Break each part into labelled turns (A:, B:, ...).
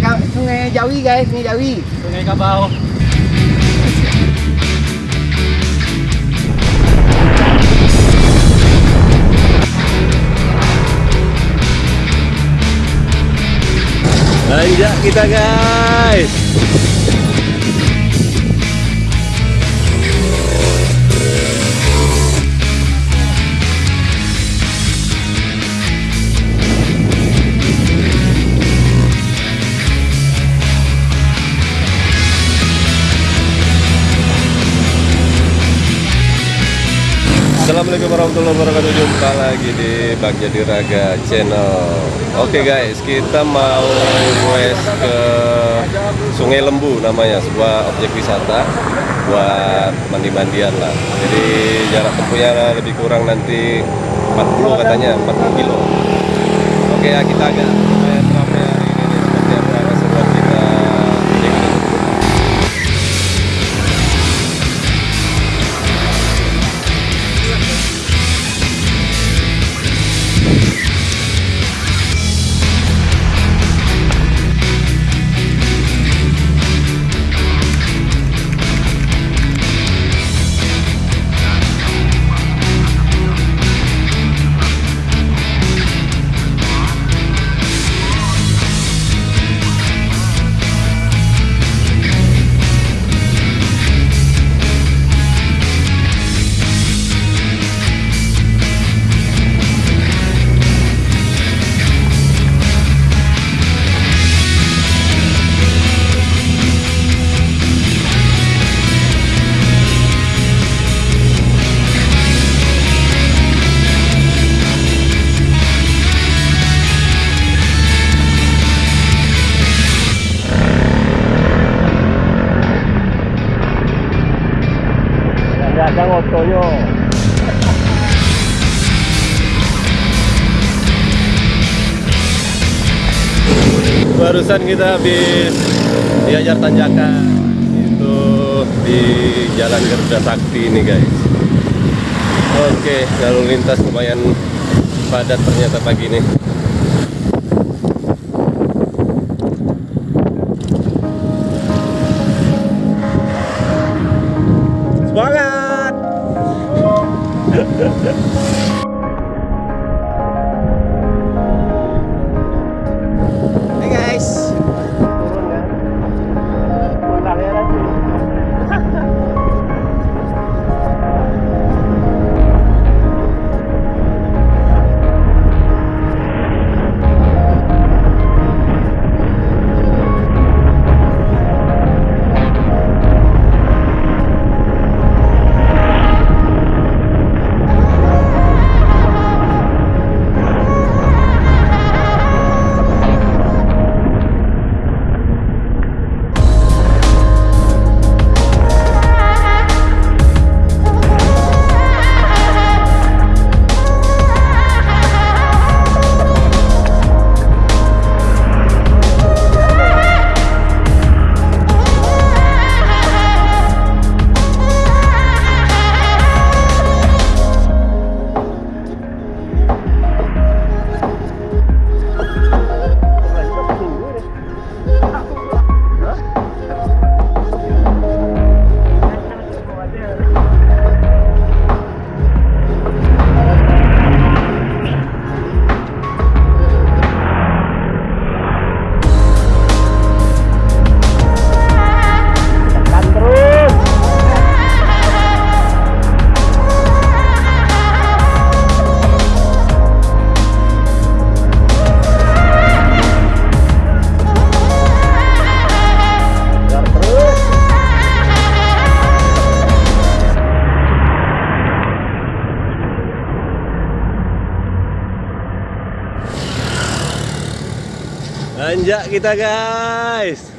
A: sungai sungai Jawi guys, sungai Jawi.
B: Sungai Kabau.
C: Nanjak kita guys. Warahmatullahi wabarakatuh. Jumpa lagi di Bang Jadi Raga Channel. Oke guys, kita mau west ke Sungai Lembu namanya Sebuah objek wisata Buat mandi-mandian lah. Jadi jarak tempuhnya lebih kurang nanti 40 katanya, 40 kilo. Oke ya kita agak Barusan kita habis diajar tanjakan itu di Jalan Garuda Sakti ini guys. Oke, lalu lintas lumayan padat ternyata pagi ini. Nanjak kita guys.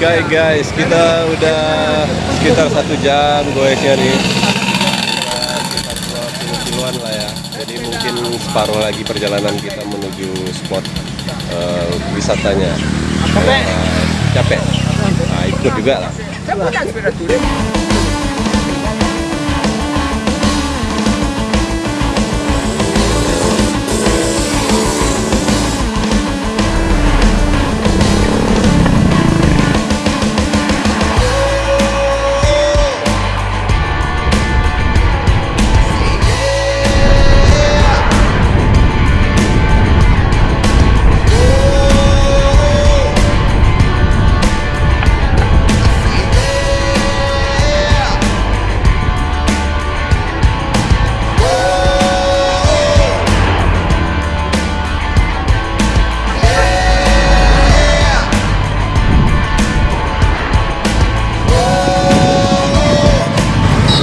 C: Oke guys, kita udah sekitar satu jam goesnya nih. Sekitar 20 kiloan lah ya. Jadi mungkin separuh lagi perjalanan kita menuju spot eh, wisatanya.
A: Capek.
C: Eh, capek. Nah, ikut juga lah.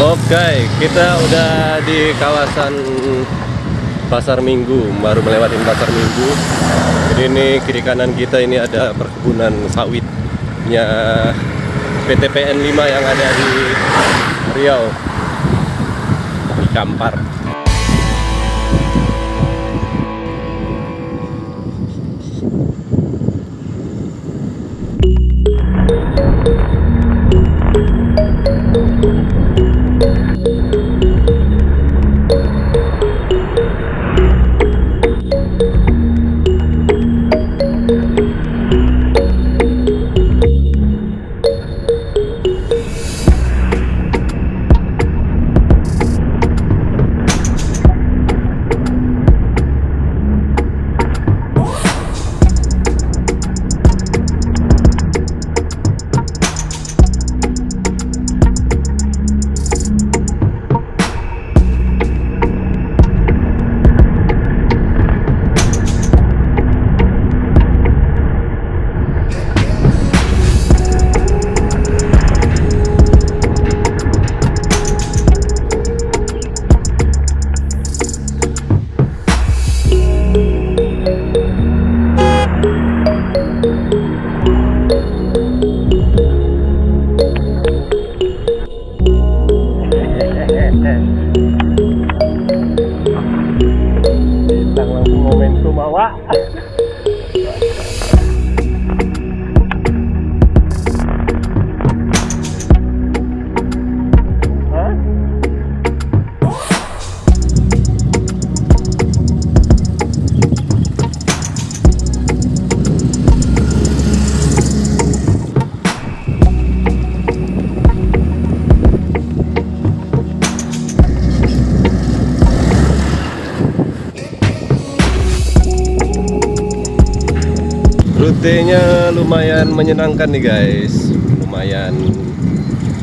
C: Oke, kita udah di kawasan Pasar Minggu, baru melewati Pasar Minggu. Jadi ini kiri kanan kita ini ada perkebunan sawitnya PT PN 5 yang ada di Riau. Di Kampar. Bintang langsung momentum awak. Rutenya lumayan menyenangkan nih guys. Lumayan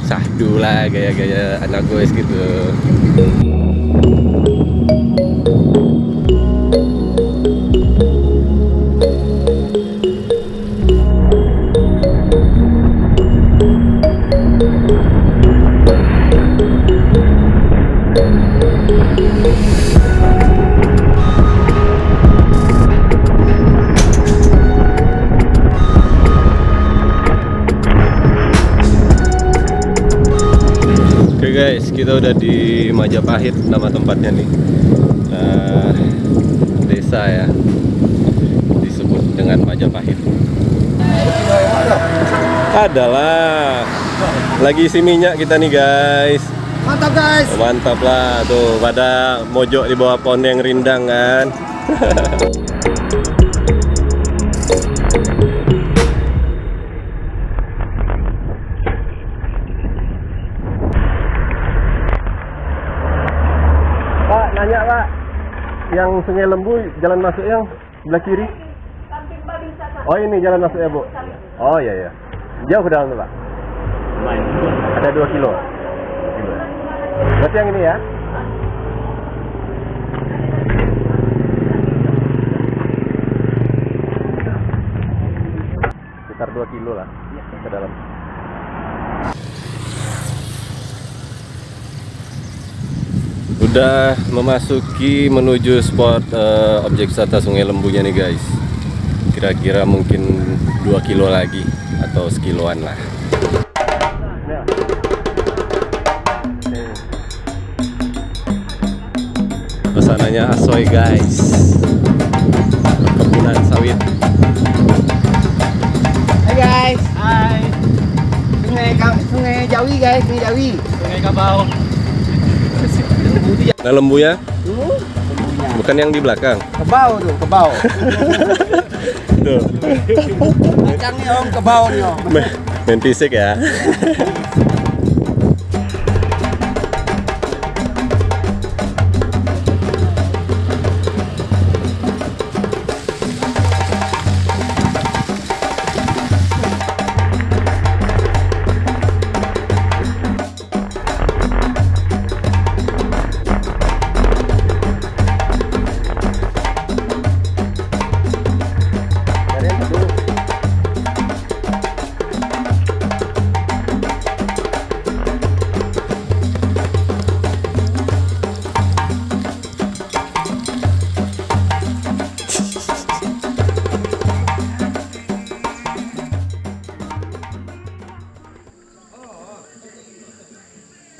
C: sahdu lah gaya-gaya anak goes gitu guys, kita udah di Majapahit nama tempatnya nih. Nah, desa ya. Disebut dengan Majapahit. Adalah. Lagi isi minyak kita nih guys.
A: Mantap guys.
C: Mantap lah tuh pada mojok di bawah pohon yang rindang kan. Sungai Lembu jalan masuk yang sebelah kiri? Oh ini jalan masuknya Bu. Oh iya iya. Jauh ke dalam tuh Pak? Ada 2 kilo. Berarti yang ini ya? Sekitar 2 kilo lah ke dalam. Udah memasuki menuju spot eh, objek wisata Sungai Lembunya nih guys. Kira-kira mungkin 2 kilo lagi atau sekiloan lah pesanannya asoy guys perkebunan sawit
A: Hai guys. Hai. Sungai Sungai Jawi guys, Sungai Jawi. Sungai Kabau.
C: Nah lembu ya
A: Tuh, lembunya.
C: bukan yang di belakang
A: Kebau tuh, kebau.
C: Tuh.
A: Kacang nih om, kebau nih om.
C: main fisik ya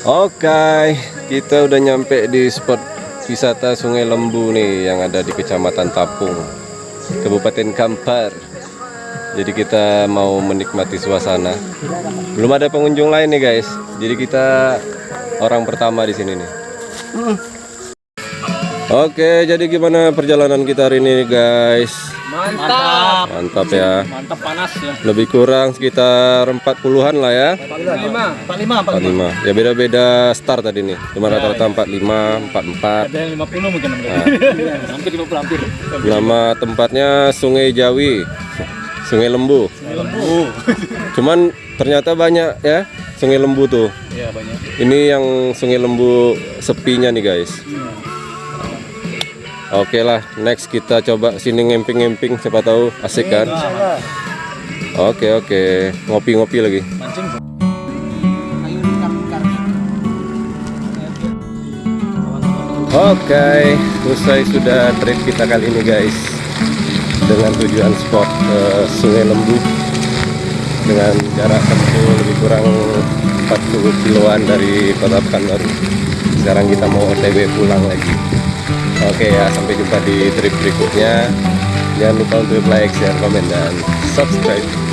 C: Oke, kita udah nyampe di spot wisata Sungai Lembu nih yang ada di Kecamatan Tapung, Kabupaten Kampar. Jadi kita mau menikmati suasana. Belum ada pengunjung lain nih guys. Jadi kita orang pertama di sini nih. Oke, jadi gimana perjalanan kita hari ini guys?
A: Mantap.
C: Mantap ya.
A: Mantap panas ya.
C: Lebih kurang sekitar 40-an lah ya.
A: 45. 45,
C: 45 ya beda-beda start tadi nih cuma rata-rata 45 44
A: Ada yang 50 mungkin
C: Nah.
A: hampir 50 hampir.
C: nama tempatnya Sungai Jawi Sungai Lembu
A: Lembu.
C: cuman ternyata banyak ya Sungai Lembu tuh
A: Iya banyak.
C: ini yang Sungai Lembu sepinya nih guys Oke lah, next kita coba sini ngemping-ngemping, siapa tahu asik kan? Oke oke, ngopi-ngopi lagi. Oke, usai sudah trip kita kali ini guys. Dengan tujuan spot ke Sungai Lembu. Dengan jarak tempuh lebih kurang 40 kiloan dari kota Pekanbaru. Sekarang kita mau otw pulang lagi Oke ya, sampai jumpa di trip berikutnya. Jangan lupa untuk like, share, komen, dan subscribe